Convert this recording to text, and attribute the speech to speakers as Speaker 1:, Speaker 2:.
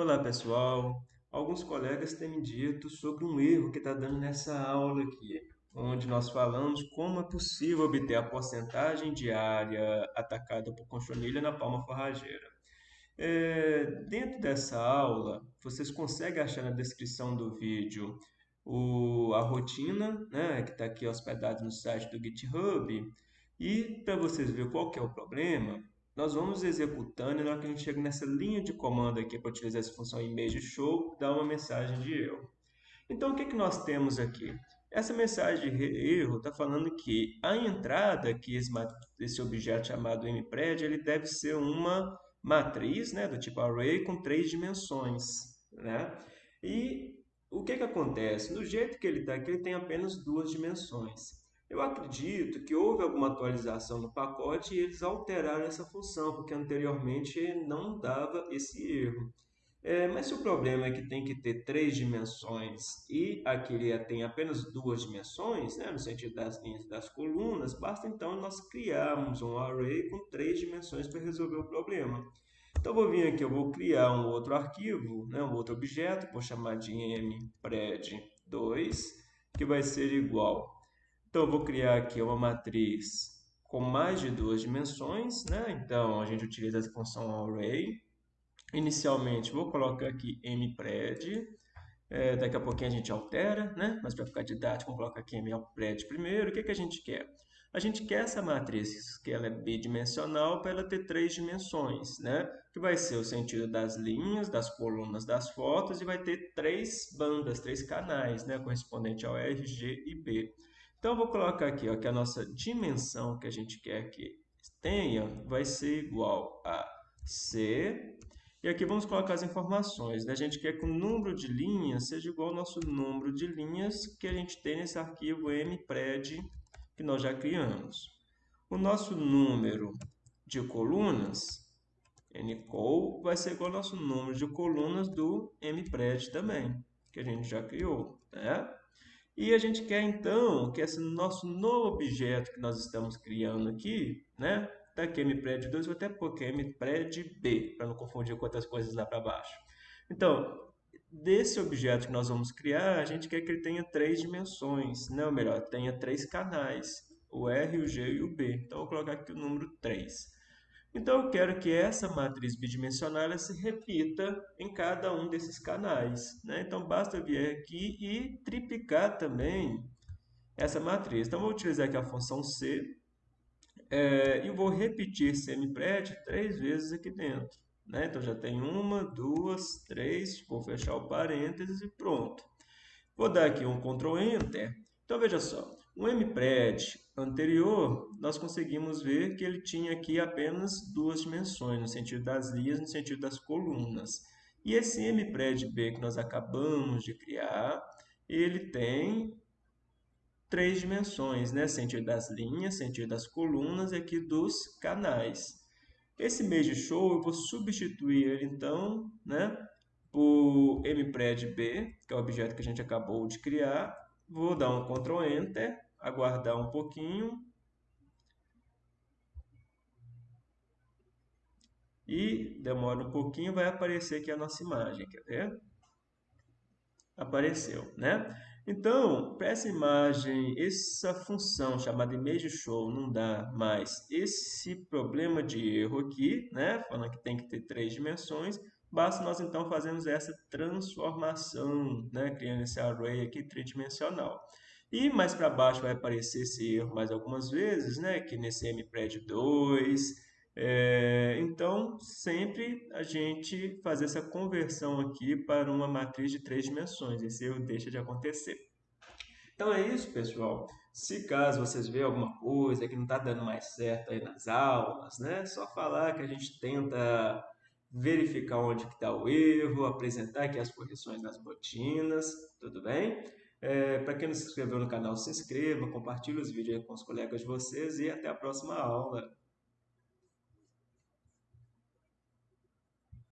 Speaker 1: Olá pessoal, alguns colegas têm me dito sobre um erro que está dando nessa aula aqui, onde nós falamos como é possível obter a porcentagem de área atacada por conchonilha na palma forrageira. É, dentro dessa aula, vocês conseguem achar na descrição do vídeo o, a rotina, né, que está aqui hospedada no site do GitHub, e para vocês verem qual que é o problema, nós vamos executando e na hora que a gente chega nessa linha de comando aqui para utilizar essa função image show, dá uma mensagem de erro. Então, o que, que nós temos aqui? Essa mensagem de erro está falando que a entrada que esse, objeto chamado mpred ele deve ser uma matriz né, do tipo array com três dimensões. Né? E o que, que acontece? No jeito que ele está aqui, ele tem apenas duas dimensões. Eu acredito que houve alguma atualização no pacote e eles alteraram essa função, porque anteriormente não dava esse erro. É, mas se o problema é que tem que ter três dimensões e aqui ele tem apenas duas dimensões, né, no sentido das linhas das colunas, basta então nós criarmos um array com três dimensões para resolver o problema. Então, vou vir aqui, eu vou criar um outro arquivo, né, um outro objeto, vou chamar de mpred2, que vai ser igual então, eu vou criar aqui uma matriz com mais de duas dimensões, né? Então, a gente utiliza a função array. Inicialmente, vou colocar aqui mpred. É, daqui a pouquinho a gente altera, né? Mas para ficar didático, vamos colocar aqui mpred primeiro. O que, que a gente quer? A gente quer essa matriz, que ela é bidimensional, para ela ter três dimensões, né? Que vai ser o sentido das linhas, das colunas, das fotos, e vai ter três bandas, três canais, né? Correspondente ao R, G e B. Então, vou colocar aqui ó, que a nossa dimensão que a gente quer que tenha vai ser igual a C. E aqui vamos colocar as informações. Né? A gente quer que o número de linhas seja igual ao nosso número de linhas que a gente tem nesse arquivo mpred que nós já criamos. O nosso número de colunas, ncol, vai ser igual ao nosso número de colunas do mpred também, que a gente já criou. Né? E a gente quer então que esse nosso novo objeto que nós estamos criando aqui, né? Tá aqui mpred 2, vou até pôr aqui mpred b, para não confundir com outras coisas lá para baixo. Então, desse objeto que nós vamos criar, a gente quer que ele tenha três dimensões, né? ou melhor, tenha três canais, o R, o G e o B. Então, vou colocar aqui o número 3. Então, eu quero que essa matriz bidimensional se repita em cada um desses canais. Né? Então, basta vir aqui e triplicar também essa matriz. Então, vou utilizar aqui a função C é, e vou repetir CMPRED três vezes aqui dentro. Né? Então, já tem uma, duas, três, vou fechar o parênteses e pronto. Vou dar aqui um Ctrl Enter. Então, veja só, o MPRED anterior, nós conseguimos ver que ele tinha aqui apenas duas dimensões, no sentido das linhas, no sentido das colunas. E esse MPRED-B que nós acabamos de criar, ele tem três dimensões, né? sentido das linhas, sentido das colunas e aqui dos canais. Esse Mesh Show eu vou substituir ele então né, por MPRED-B, que é o objeto que a gente acabou de criar. Vou dar um Ctrl Enter aguardar um pouquinho. E demora um pouquinho, vai aparecer aqui a nossa imagem, quer ver? Apareceu, né? Então, para essa imagem, essa função chamada image show não dá mais esse problema de erro aqui, né? Falando que tem que ter três dimensões, basta nós então fazermos essa transformação, né? Criando esse array aqui tridimensional. E mais para baixo vai aparecer esse erro mais algumas vezes, né? Que nesse MPRED 2. É, então, sempre a gente fazer essa conversão aqui para uma matriz de três dimensões. Esse erro deixa de acontecer. Então é isso, pessoal. Se caso vocês verem alguma coisa que não está dando mais certo aí nas aulas, né? Só falar que a gente tenta verificar onde está o erro, apresentar aqui as correções das rotinas, tudo bem? É, Para quem não se inscreveu no canal, se inscreva, compartilhe os vídeos com os colegas de vocês e até a próxima aula.